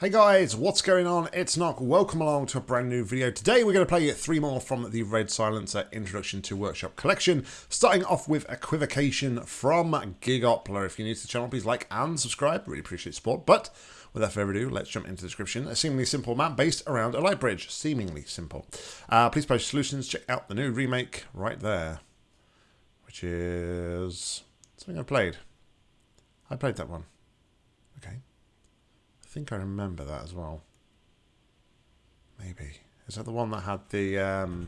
Hey guys, what's going on? It's Nock. Welcome along to a brand new video. Today we're going to play three more from the Red Silencer Introduction to Workshop Collection, starting off with Equivocation from Gigopla. If you're new to the channel, please like and subscribe. Really appreciate support. But without further ado, let's jump into the description. A seemingly simple map based around a light bridge. Seemingly simple. Uh, please post solutions. Check out the new remake right there, which is something I played. I played that one. Okay. I think I remember that as well. Maybe. Is that the one that had the... Um,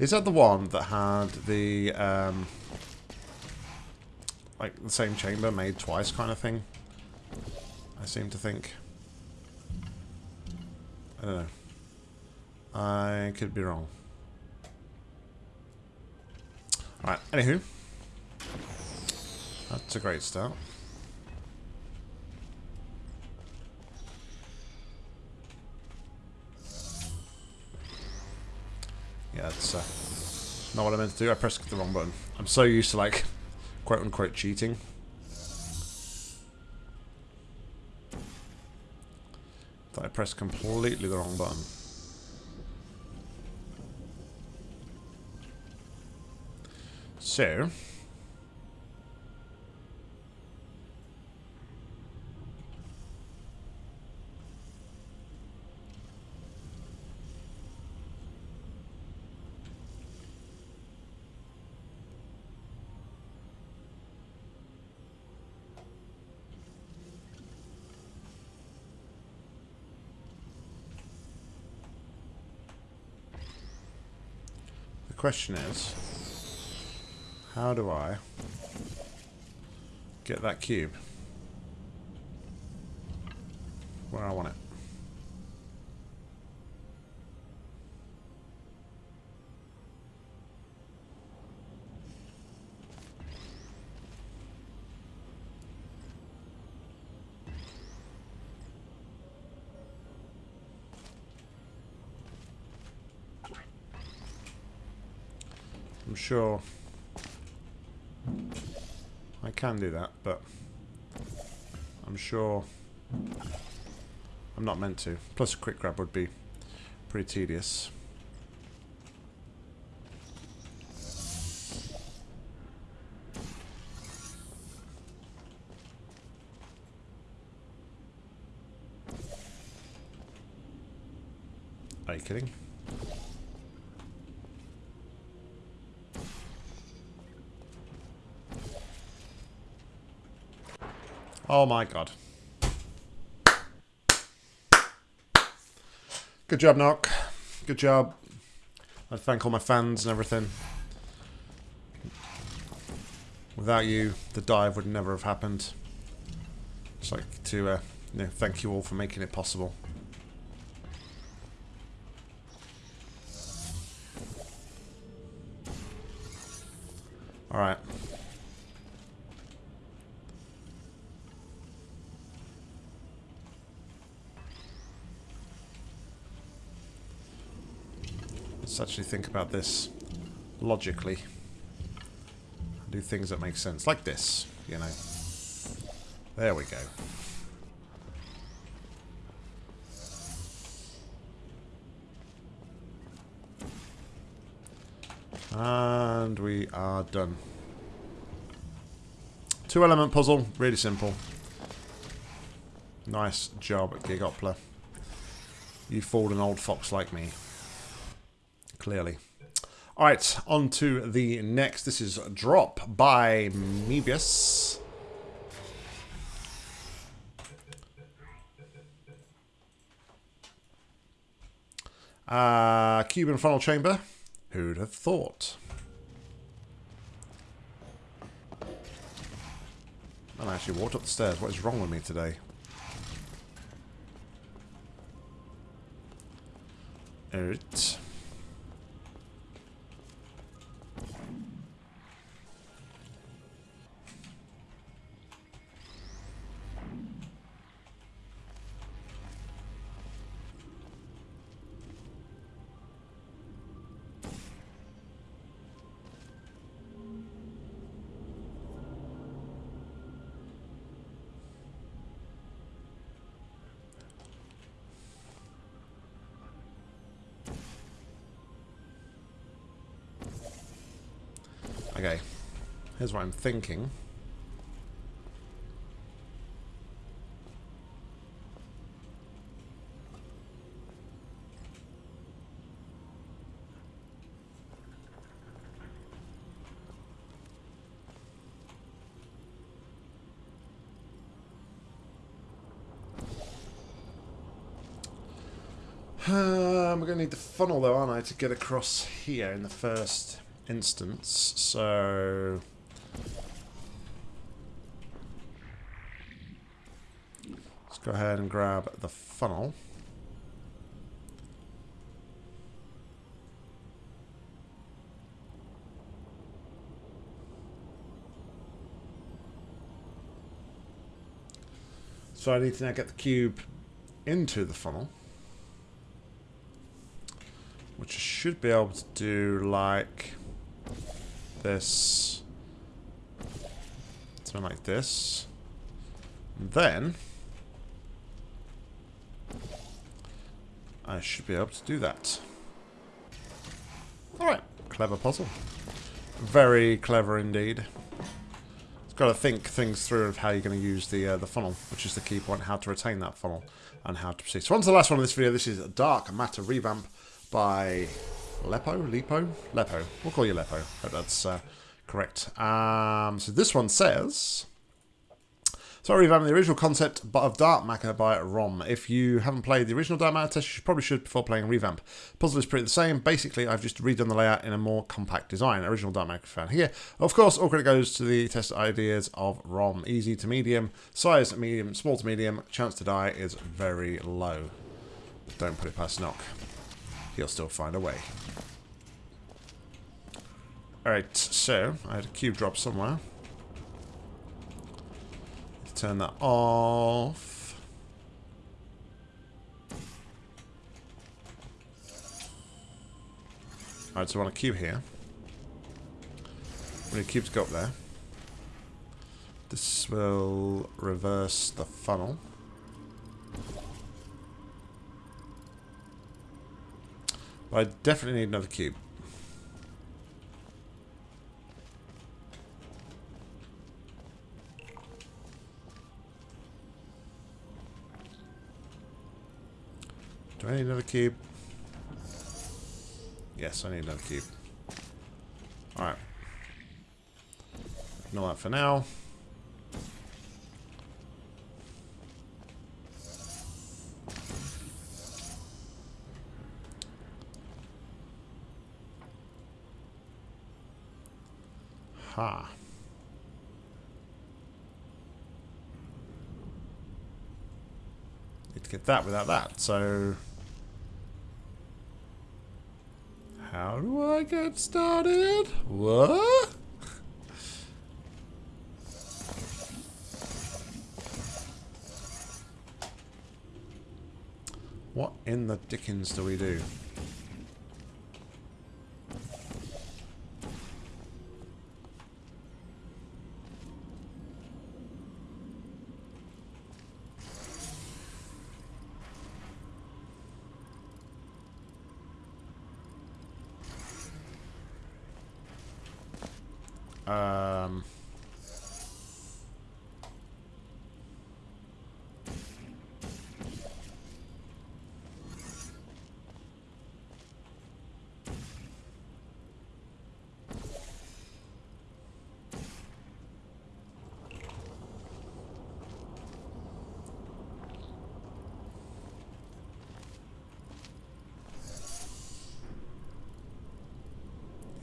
is that the one that had the... Um, like the same chamber made twice kind of thing? I seem to think. I don't know. I could be wrong. Alright, anywho. That's a great start. Yeah, that's uh, not what I meant to do. I pressed the wrong button. I'm so used to, like, quote-unquote cheating. That I pressed completely the wrong button. So... question is, how do I get that cube where I want it? I'm sure I can do that, but I'm sure I'm not meant to. Plus a quick grab would be pretty tedious. Are you kidding? Oh my god. Good job, Nock. Good job. I thank all my fans and everything. Without you, the dive would never have happened. Just like to uh, you know, thank you all for making it possible. Alright. Let's actually think about this logically. Do things that make sense. Like this, you know. There we go. And we are done. Two element puzzle, really simple. Nice job, Gigopla. You fooled an old fox like me clearly. Alright, on to the next. This is Drop by Mebius. Uh, Cuban funnel chamber. Who'd have thought? I actually walked up the stairs. What is wrong with me today? Alright. Okay. Here's what I'm thinking. We're going to need the funnel though, aren't I, to get across here in the first instance. So... Let's go ahead and grab the funnel. So I need to now get the cube into the funnel. Which I should be able to do like this. Something like this. And then I should be able to do that. Alright, clever puzzle. Very clever indeed. It's got to think things through of how you're going to use the uh, the funnel, which is the key point, how to retain that funnel and how to proceed. So on to the last one of this video. This is Dark Matter Revamp by Lepo? Lepo? Lepo. We'll call you Lepo. Hope that's uh, correct. Um, so this one says... So I revamped the original concept but of Dark Matter by ROM. If you haven't played the original Dark Matter test, you probably should before playing Revamp. Puzzle is pretty the same. Basically, I've just redone the layout in a more compact design. Original Dark Matter found here. Of course, all credit goes to the test ideas of ROM. Easy to medium, size medium, small to medium, chance to die is very low. Don't put it past Nock. He'll still find a way. Alright, so, I had a cube drop somewhere Let's turn that off. Alright, so I want a cube here. We need cubes go up there. This will reverse the funnel. I definitely need another cube. Do I need another cube? Yes, I need another cube. Alright. Ignore that for now. Ha. Need to get that without that, so... How do I get started? What? What in the dickens do we do? Um,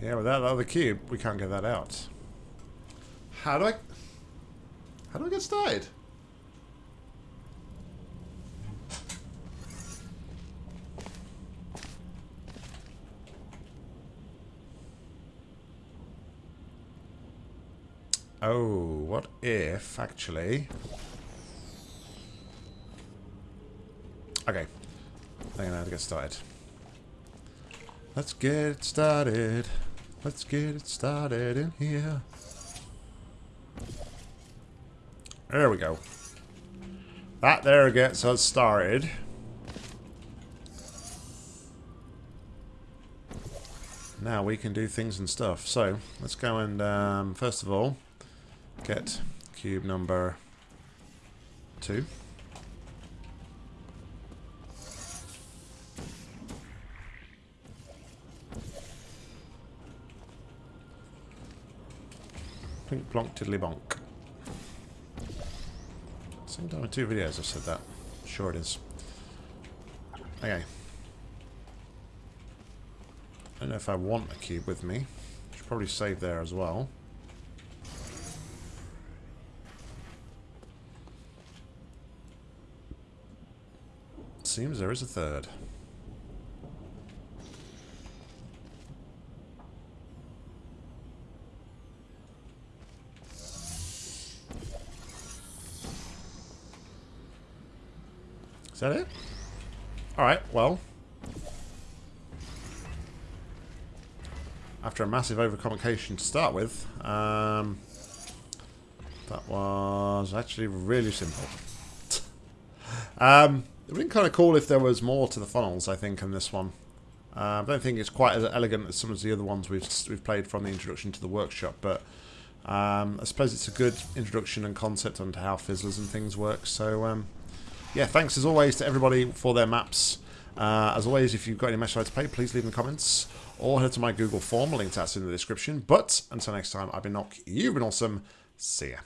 yeah, without the other cube, we can't get that out. How do I... How do I get started? Oh, what if, actually... Okay. I think I know how to get started. Let's get it started. Let's get it started in here. There we go. That there gets us started. now we can do things and stuff. So, let's go and, um, first of all, get cube number two. Plink plonk tiddly bonk. Same time in two videos I've said that. Sure it is. Okay. I don't know if I want a cube with me. Should probably save there as well. Seems there is a third. Is that it? Alright, well. After a massive overcomplication to start with, um, that was actually really simple. um, it would be kind of cool if there was more to the funnels, I think, in this one. Uh, I don't think it's quite as elegant as some of the other ones we've we've played from the introduction to the workshop, but um, I suppose it's a good introduction and concept onto how fizzlers and things work. So um, yeah, thanks as always to everybody for their maps. Uh, as always, if you've got any match to play, please leave in the comments or head to my Google form. Link to that's in the description. But until next time, I've been Nock. You've been awesome. See ya.